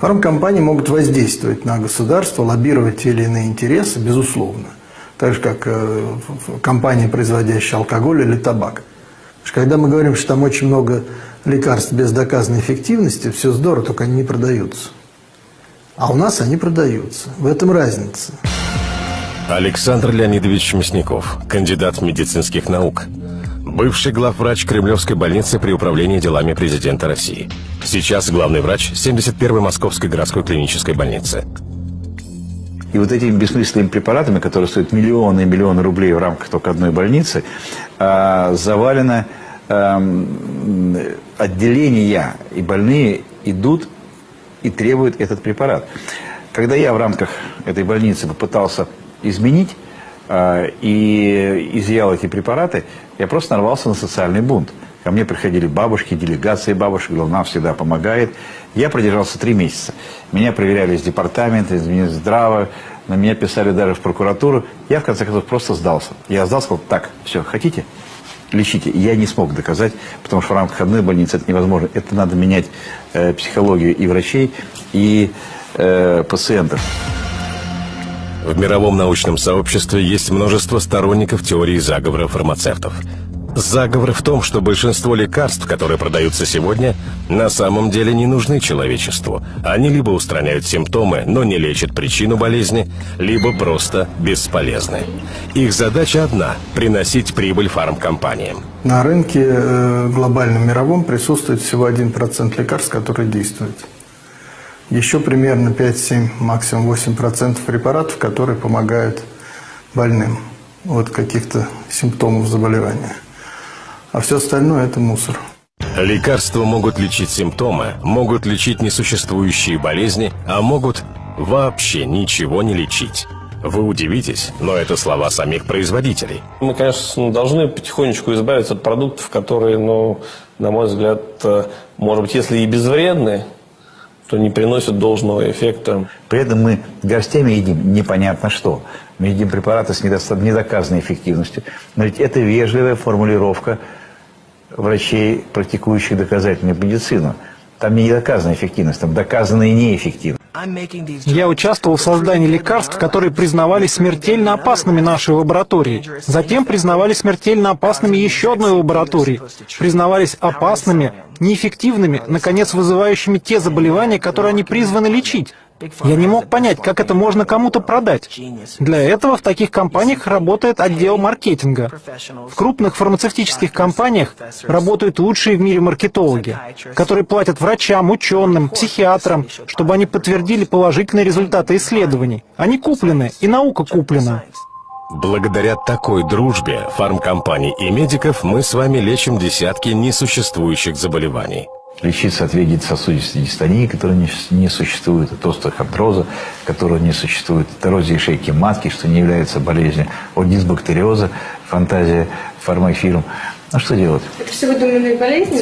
Фармкомпании могут воздействовать на государство, лоббировать те или иные интересы, безусловно. Так же, как э, компании, производящие алкоголь или табак. Когда мы говорим, что там очень много лекарств без доказанной эффективности, все здорово, только они не продаются. А у нас они продаются. В этом разница. Александр Леонидович Мясников, кандидат медицинских наук. Бывший главврач Кремлевской больницы при управлении делами президента России. Сейчас главный врач 71-й Московской городской клинической больницы. И вот этими бессмысленными препаратами, которые стоят миллионы и миллионы рублей в рамках только одной больницы, а, завалено эм, отделения, и больные идут и требуют этот препарат. Когда я в рамках этой больницы попытался изменить и изъял эти препараты, я просто нарвался на социальный бунт. Ко мне приходили бабушки, делегации бабушек, нам всегда помогает. Я продержался три месяца. Меня проверяли из департамента, из Минздрава, на меня писали даже в прокуратуру. Я, в конце концов, просто сдался. Я сдался, сказал, так, все, хотите? Лечите. Я не смог доказать, потому что в рамках одной больницы это невозможно. Это надо менять э, психологию и врачей, и э, пациентов. В мировом научном сообществе есть множество сторонников теории заговора фармацевтов. Заговор в том, что большинство лекарств, которые продаются сегодня, на самом деле не нужны человечеству. Они либо устраняют симптомы, но не лечат причину болезни, либо просто бесполезны. Их задача одна – приносить прибыль фармкомпаниям. На рынке э, глобальном мировом присутствует всего 1% лекарств, которые действуют. Еще примерно 5-7, максимум 8% препаратов, которые помогают больным от каких-то симптомов заболевания. А все остальное – это мусор. Лекарства могут лечить симптомы, могут лечить несуществующие болезни, а могут вообще ничего не лечить. Вы удивитесь, но это слова самих производителей. Мы, конечно, должны потихонечку избавиться от продуктов, которые, ну, на мой взгляд, э, может быть, если и безвредны, то не приносят должного эффекта. При этом мы горстями едим непонятно что. Мы едим препараты с недоказанной эффективностью. Но ведь это вежливая формулировка врачей, практикующих доказательную медицину. Там не доказана эффективность, там доказана и неэффективность. Я участвовал в создании лекарств, которые признавались смертельно опасными нашей лабораторией. Затем признавались смертельно опасными еще одной лабораторией. Признавались опасными, неэффективными, наконец вызывающими те заболевания, которые они призваны лечить. Я не мог понять, как это можно кому-то продать. Для этого в таких компаниях работает отдел маркетинга. В крупных фармацевтических компаниях работают лучшие в мире маркетологи, которые платят врачам, ученым, психиатрам, чтобы они подтвердили положительные результаты исследований. Они куплены, и наука куплена. Благодаря такой дружбе фармкомпаний и медиков мы с вами лечим десятки несуществующих заболеваний лечиться от вегетососудистой дистонии, которая не, не существует, от остеохондроза, которого не существует, от эрозии шейки матки, что не является болезнью, от дисбактериоза, фантазия фармафирм. Ну что делать? Это все выдуманные болезни?